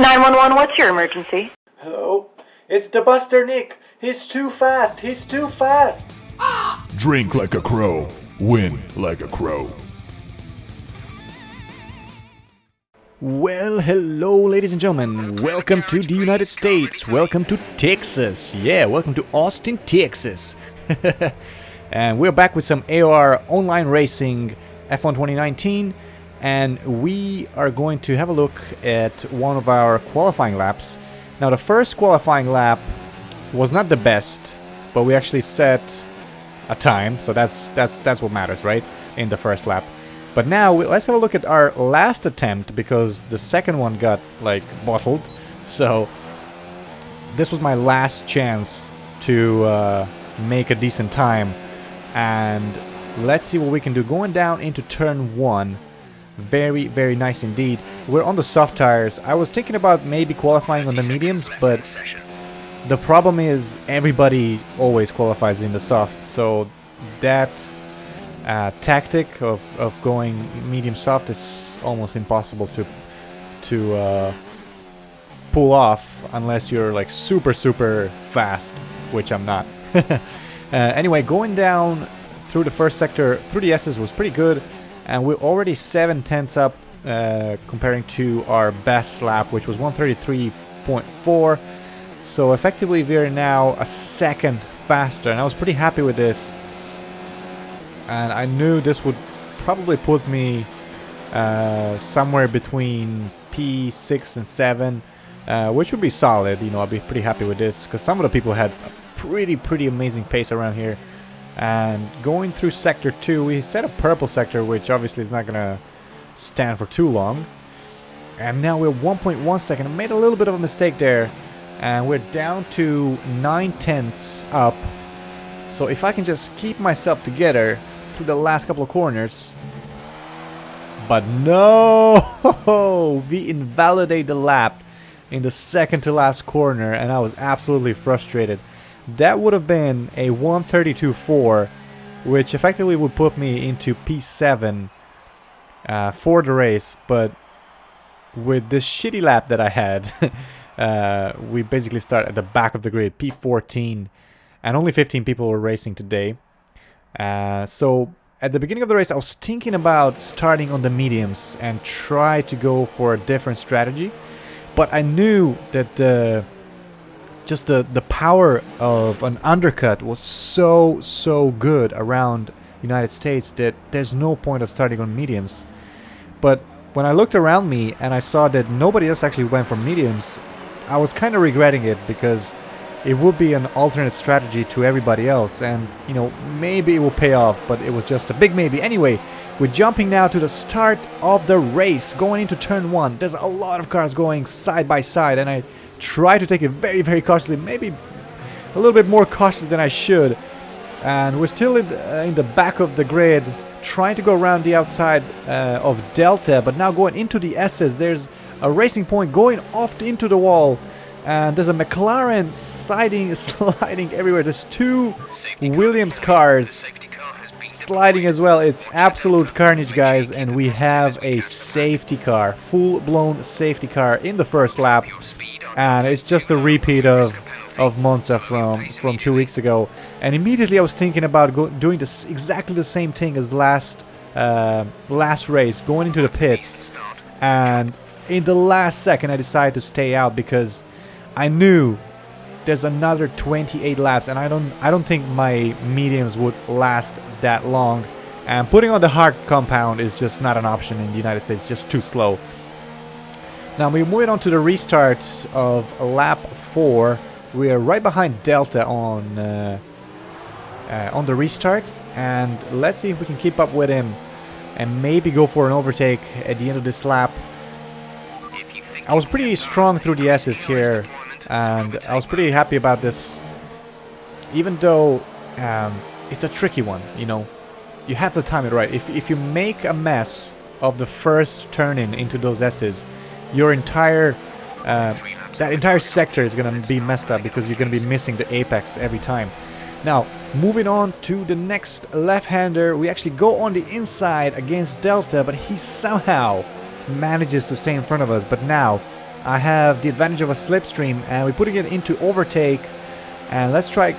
911, what's your emergency? Hello? It's the Buster Nick. He's too fast. He's too fast. Drink like a crow, win like a crow. Well, hello, ladies and gentlemen. Welcome to the United States. Welcome to Texas. Yeah, welcome to Austin, Texas. and we're back with some AOR online racing F1 2019. And we are going to have a look at one of our qualifying laps. Now, the first qualifying lap was not the best, but we actually set a time, so that's that's that's what matters, right? In the first lap. But now let's have a look at our last attempt because the second one got like bottled. So this was my last chance to uh, make a decent time, and let's see what we can do. Going down into turn one, very very nice indeed. We're on the soft tires. I was thinking about maybe qualifying on the mediums, but the problem is everybody always qualifies in the softs, so that uh, tactic of, of going medium soft is almost impossible to to uh, pull off unless you're like super super fast, which I'm not. uh, anyway, going down through the first sector through the S's was pretty good, and we're already seven tenths up uh, comparing to our best lap, which was 133.4. So effectively we are now a second faster and I was pretty happy with this. And I knew this would probably put me uh, somewhere between P6 and 7, uh, which would be solid. You know, I'd be pretty happy with this because some of the people had a pretty, pretty amazing pace around here. And going through Sector 2, we set a purple sector, which obviously is not going to stand for too long. And now we're 1.1 second. I made a little bit of a mistake there. And we're down to 9 tenths up. So if I can just keep myself together through the last couple of corners. But no! We invalidate the lap in the second to last corner and I was absolutely frustrated that would have been a 132.4 which effectively would put me into P7 uh, for the race but with this shitty lap that I had uh, we basically start at the back of the grid, P14, and only 15 people were racing today. Uh, so at the beginning of the race, I was thinking about starting on the mediums and try to go for a different strategy, but I knew that the just the the power of an undercut was so so good around United States that there's no point of starting on mediums. But when I looked around me and I saw that nobody else actually went for mediums, I was kind of regretting it because it would be an alternate strategy to everybody else and you know maybe it will pay off but it was just a big maybe anyway we're jumping now to the start of the race going into turn one there's a lot of cars going side by side and I try to take it very very cautiously maybe a little bit more cautious than I should. And we're still in the, uh, in the back of the grid trying to go around the outside uh, of Delta but now going into the S's there's a racing point going off into the wall and there's a McLaren sliding sliding everywhere. There's two Williams cars sliding as well. It's absolute carnage guys and we have a safety car full-blown safety car in the first lap and it's just a repeat of of Monza from from two weeks ago. And immediately I was thinking about go, doing this exactly the same thing as last uh, last race going into the pits. And in the last second I decided to stay out because I knew there's another 28 laps and I don't I don't think my mediums would last that long. And putting on the hard compound is just not an option in the United States just too slow now we're moving on to the restart of lap 4 we are right behind Delta on uh, uh, on the restart and let's see if we can keep up with him and maybe go for an overtake at the end of this lap I was pretty strong through the S's here, and I was pretty happy about this. Even though um, it's a tricky one, you know, you have to time it right. If, if you make a mess of the first turn-in into those S's, your entire uh, that entire sector is gonna be messed up because you're gonna be missing the apex every time. Now, moving on to the next left-hander, we actually go on the inside against Delta, but he somehow manages to stay in front of us. But now, I have the advantage of a slipstream and we're putting it into overtake and let's try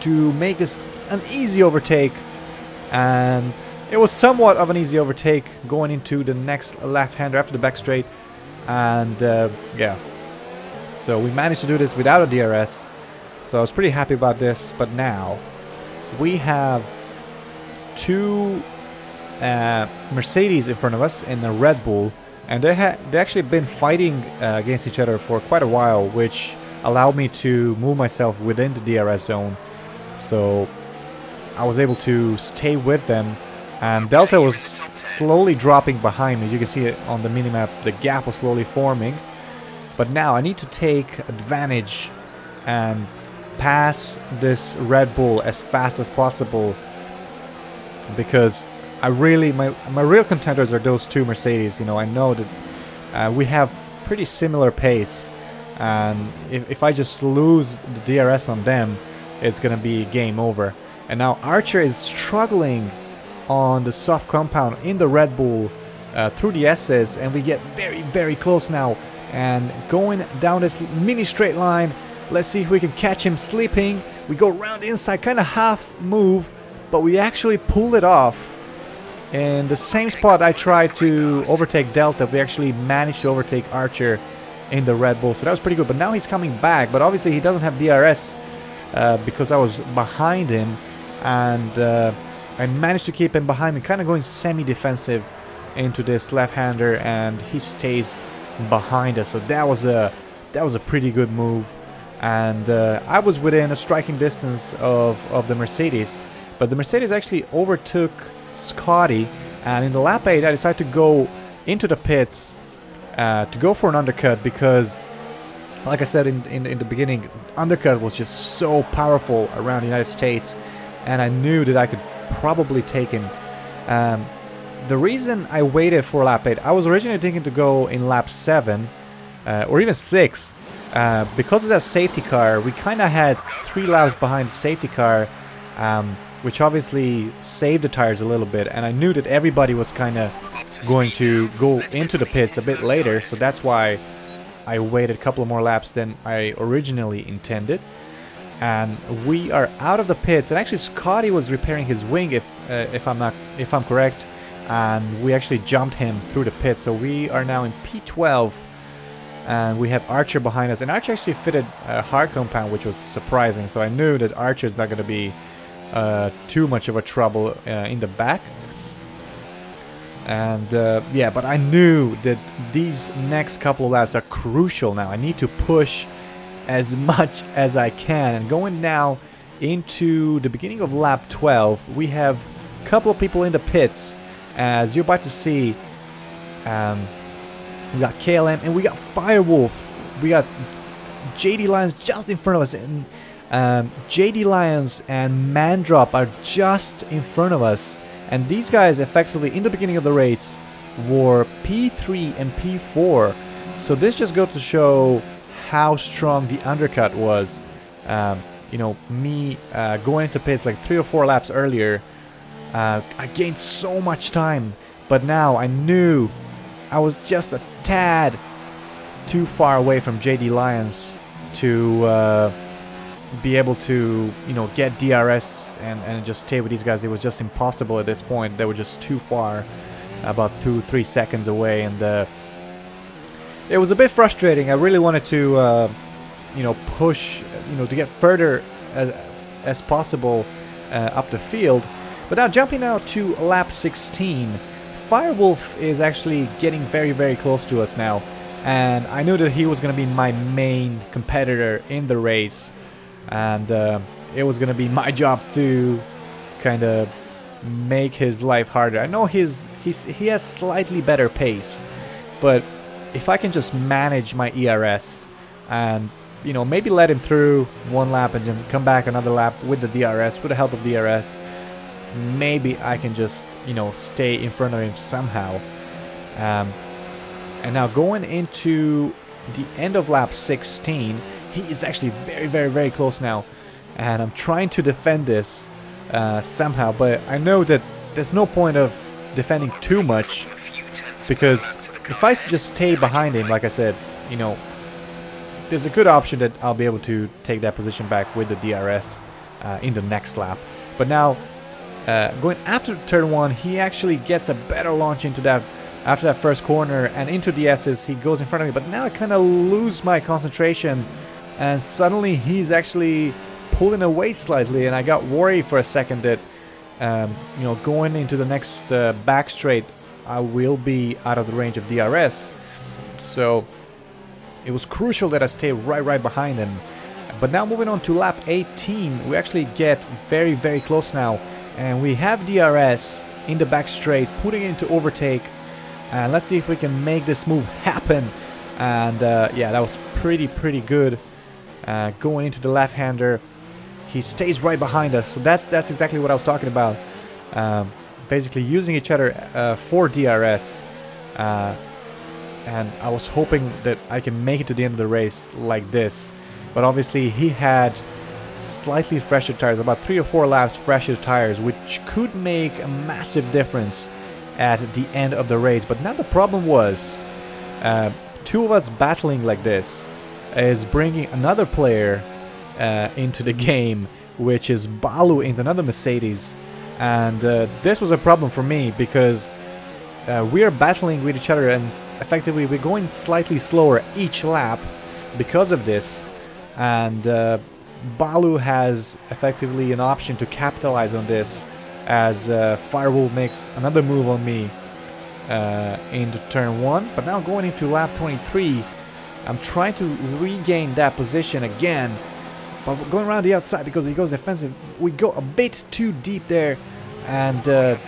to make this an easy overtake and it was somewhat of an easy overtake going into the next left-hander after the back straight and uh, yeah. So we managed to do this without a DRS so I was pretty happy about this. But now we have two uh, Mercedes in front of us and a Red Bull. And they had they actually been fighting uh, against each other for quite a while which allowed me to move myself within the DRS zone. So I was able to stay with them. And Delta was slowly dropping behind me you can see it on the minimap the gap was slowly forming but now I need to take advantage and pass this Red Bull as fast as possible because I really my my real contenders are those two Mercedes. You know, I know that uh, we have pretty similar pace, and if if I just lose the DRS on them, it's gonna be game over. And now Archer is struggling on the soft compound in the Red Bull uh, through the S's, and we get very very close now. And going down this mini straight line, let's see if we can catch him sleeping. We go around inside, kind of half move, but we actually pull it off in the same spot I tried to overtake Delta, we actually managed to overtake Archer in the Red Bull. So that was pretty good. But now he's coming back. But obviously he doesn't have DRS uh, because I was behind him. And uh, I managed to keep him behind me, kind of going semi-defensive into this left-hander. And he stays behind us. So that was a, that was a pretty good move. And uh, I was within a striking distance of, of the Mercedes. But the Mercedes actually overtook Scotty and in the lap 8 I decided to go into the pits uh, to go for an undercut because like I said in, in, in, the beginning undercut was just so powerful around the United States and I knew that I could probably taken. um, the reason I waited for lap 8 I was originally thinking to go in lap 7 uh, or even 6 uh, because of that safety car we kinda had 3 laps behind safety car um, which obviously saved the tires a little bit. And I knew that everybody was kind of going to go into the pits a bit later, so that's why I waited a couple more laps than I originally intended. And we are out of the pits, and actually Scotty was repairing his wing, if uh, if I'm not if I'm correct, and we actually jumped him through the pit So we are now in P12, and we have Archer behind us. And Archer actually fitted a hard compound, which was surprising. So I knew that Archer is not going to be uh, too much of a trouble uh, in the back. And uh, yeah, but I knew that these next couple of laps are crucial now. I need to push as much as I can. And going now into the beginning of lap 12, we have a couple of people in the pits. As you're about to see, um, we got KLM and we got Firewolf. We got JD Lions just in front of us. And um, JD Lions and Mandrop are just in front of us. And these guys effectively, in the beginning of the race, were P3 and P4. So this just goes to show how strong the undercut was. Um, you know, me uh, going into pits like three or four laps earlier, uh, I gained so much time. But now I knew I was just a tad too far away from JD Lyons to... Uh, be able to, you know, get DRS and, and just stay with these guys. It was just impossible at this point. They were just too far, about two, three seconds away. And uh, it was a bit frustrating. I really wanted to, uh, you know, push, you know, to get further as, as possible uh, up the field. But now jumping out to lap 16, Firewolf is actually getting very, very close to us now. And I knew that he was going to be my main competitor in the race and uh, it was gonna be my job to kind of make his life harder. I know his he's he has slightly better pace, but if I can just manage my ERS and you know maybe let him through one lap and then come back another lap with the DRS with the help of DRS, maybe I can just you know stay in front of him somehow. Um, and now going into the end of lap 16 he is actually very, very, very close now. And I'm trying to defend this uh, somehow, but I know that there's no point of defending too much because if I just stay behind him, like I said, you know, there's a good option that I'll be able to take that position back with the DRS uh, in the next lap. But now, uh, going after turn one, he actually gets a better launch into that after that first corner and into the S's. He goes in front of me, but now I kind of lose my concentration, and suddenly he's actually pulling away slightly, and I got worried for a second that, um, you know, going into the next uh, back straight, I will be out of the range of DRS. So it was crucial that I stay right, right behind him. But now moving on to lap 18, we actually get very, very close now. And we have DRS in the back straight, putting it into overtake. And let's see if we can make this move happen. And uh, yeah, that was pretty, pretty good. Uh, going into the left-hander, he stays right behind us. So that's that's exactly what I was talking about. Um, basically using each other uh, for DRS. Uh, and I was hoping that I can make it to the end of the race like this. But obviously he had slightly fresher tires, about 3 or 4 laps fresher tires, which could make a massive difference at the end of the race. But now the problem was, uh, two of us battling like this is bringing another player uh, into the game, which is Balu in another Mercedes. And uh, this was a problem for me because uh, we are battling with each other and effectively we're going slightly slower each lap because of this. And uh, Balu has effectively an option to capitalize on this as uh, Firewolf makes another move on me uh, into turn 1. But now going into lap 23, I'm trying to regain that position again. But going around the outside because he goes defensive, we go a bit too deep there. And uh,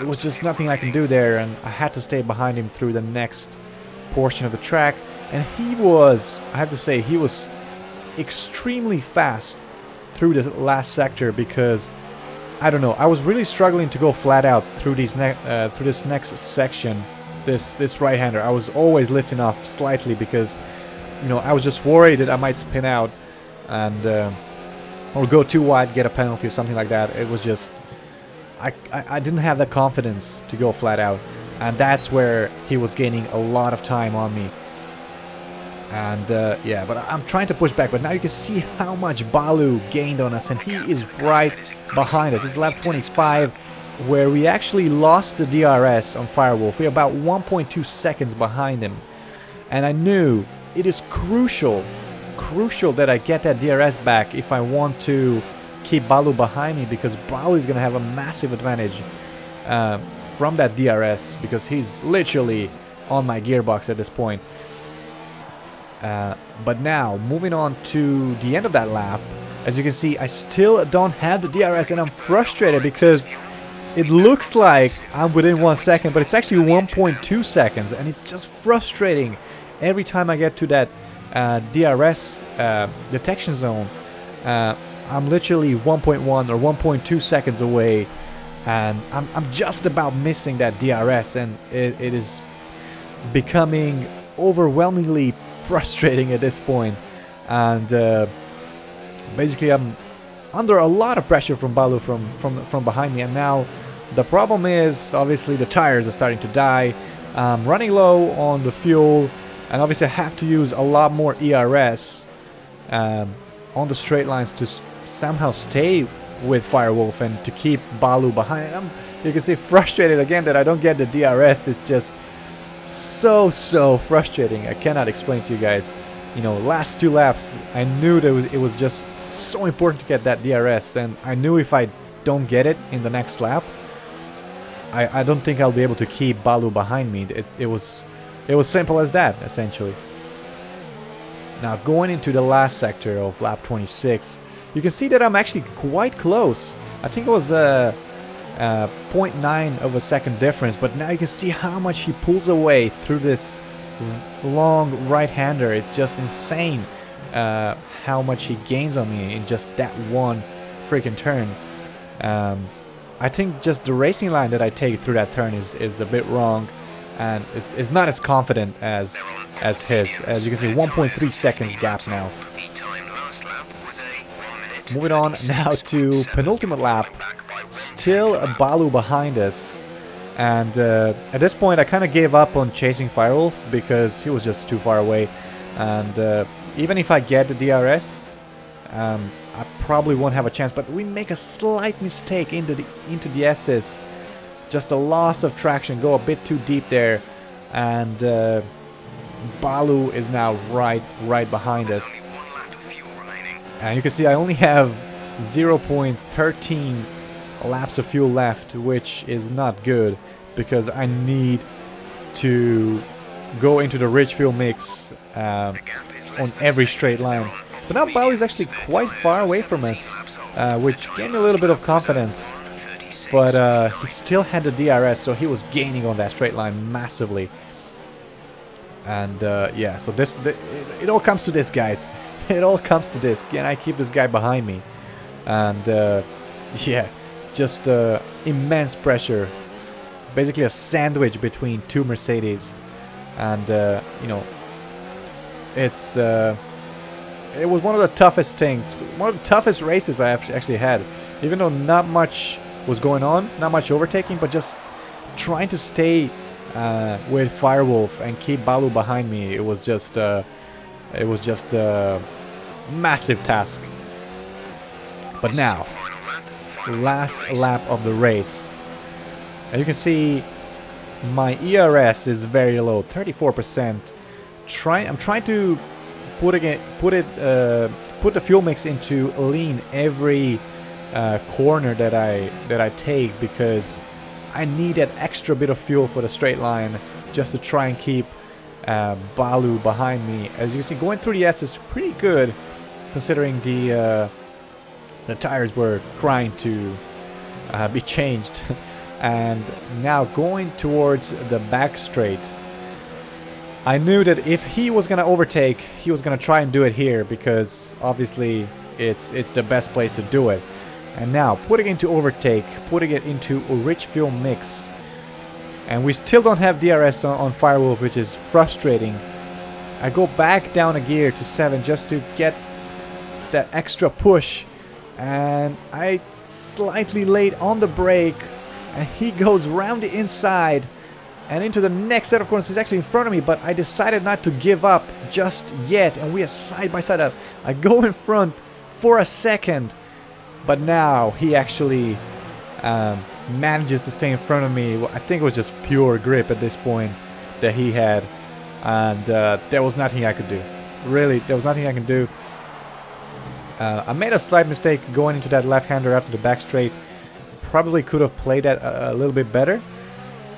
it was just nothing I can do there. And I had to stay behind him through the next portion of the track. And he was, I have to say, he was extremely fast through the last sector because I don't know. I was really struggling to go flat out through these uh, through this next section. This this right-hander. I was always lifting off slightly because you know I was just worried that I might spin out and uh, or go too wide, get a penalty or something like that. It was just I, I I didn't have the confidence to go flat out, and that's where he was gaining a lot of time on me. And uh, yeah, but I'm trying to push back. But now you can see how much Balu gained on us, and he is right behind us. Is lap 25, where we actually lost the DRS on Firewolf. We're about 1.2 seconds behind him. And I knew it is crucial, crucial that I get that DRS back if I want to keep Balu behind me, because Balu is going to have a massive advantage uh, from that DRS, because he's literally on my gearbox at this point. Uh, but now, moving on to the end of that lap, as you can see, I still don't have the DRS and I'm frustrated because it looks like I'm within one second, but it's actually 1.2 seconds and it's just frustrating every time I get to that DRS uh, detection zone. Uh, I'm literally 1.1 or 1.2 seconds away and I'm, I'm just about missing that DRS and it, it is becoming overwhelmingly frustrating at this point. And uh, basically I'm under a lot of pressure from Balu from, from, from behind me. And now the problem is obviously the tires are starting to die. I'm running low on the fuel. And obviously I have to use a lot more ERS um, on the straight lines to somehow stay with Firewolf and to keep Balu behind. I'm, you can see frustrated again that I don't get the DRS. It's just so so frustrating i cannot explain to you guys you know last two laps i knew that it was just so important to get that drs and i knew if i don't get it in the next lap i i don't think i'll be able to keep balu behind me it, it was it was simple as that essentially. Now going into the last sector of lap 26 you can see that i'm actually quite close. I think it was a, uh, 0.9 of a second difference but now you can see how much he pulls away through this long right-hander. It's just insane uh, how much he gains on me in just that one freaking turn. Um, I think just the racing line that I take through that turn is, is a bit wrong and it's, it's not as confident as as his as you can see 1.3 seconds gap now moving on now to penultimate lap Still a Balu behind us. And uh, at this point I kind of gave up on chasing Firewolf because he was just too far away. And uh, even if I get the DRS, um, I probably won't have a chance. But we make a slight mistake into the into the S's. Just a loss of traction, go a bit too deep there. And uh, Balu is now right right behind us. And you can see I only have 0.13 laps of fuel left, which is not good because I need to go into the rich fuel mix um, on every straight line. But now Balu is actually quite far away from us, uh, which gave me a little bit of confidence. But uh, he still had the DRS, so he was gaining on that straight line massively. And uh, yeah, so this it, it all comes to this, guys. It all comes to this. Can I keep this guy behind me? And uh, yeah, just uh, immense pressure. Basically a sandwich between two Mercedes. And uh, you know, it's uh, it was one of the toughest things, one of the toughest races I actually had. Even though not much was going on, not much overtaking, but just trying to stay uh, with Firewolf and keep Balu behind me. It was just, uh, it was just a massive task. But now, last lap of the race. And you can see my ERS is very low, 34%. Try, I'm trying to put it, put it, uh, put the fuel mix into lean every uh, corner that I that I take because I need that extra bit of fuel for the straight line just to try and keep uh, Balu behind me. As you can see, going through the S is pretty good considering the uh, the tires were crying to uh, be changed. and now going towards the back straight, I knew that if he was gonna overtake, he was gonna try and do it here because obviously it's it's the best place to do it. And now, putting into overtake, putting it into a rich fuel mix. And we still don't have DRS on, on Firewolf, which is frustrating. I go back down a gear to 7 just to get that extra push. And I slightly late on the brake. And he goes round the inside and into the next set of corners. He's actually in front of me, but I decided not to give up just yet. And we are side by side up. I go in front for a second but now he actually um, manages to stay in front of me. I think it was just pure grip at this point that he had. And uh, there was nothing I could do. Really, there was nothing I can do. Uh, I made a slight mistake going into that left-hander after the back straight. Probably could have played that a, a little bit better.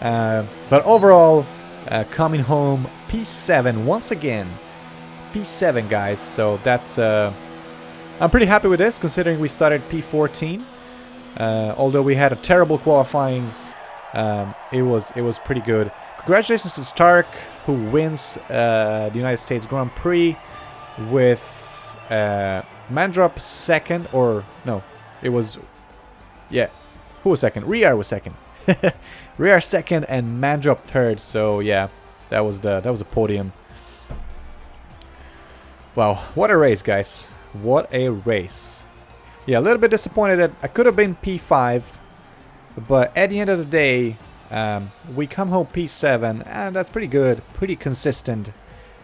Uh, but overall, uh, coming home P7 once again. P7, guys. So that's uh, I'm pretty happy with this, considering we started P14. Uh, although we had a terrible qualifying, um, it was it was pretty good. Congratulations to Stark, who wins uh, the United States Grand Prix with uh, Mandrop second, or no, it was, yeah, who was second? Riar was second. Riar second and Mandrop third. So yeah, that was the that was a podium. Wow, what a race, guys! What a race. Yeah, a little bit disappointed that I could have been P5. But at the end of the day, um, we come home P7. And that's pretty good. Pretty consistent.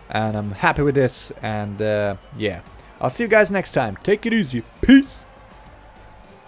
And I'm happy with this. And uh, yeah. I'll see you guys next time. Take it easy. Peace.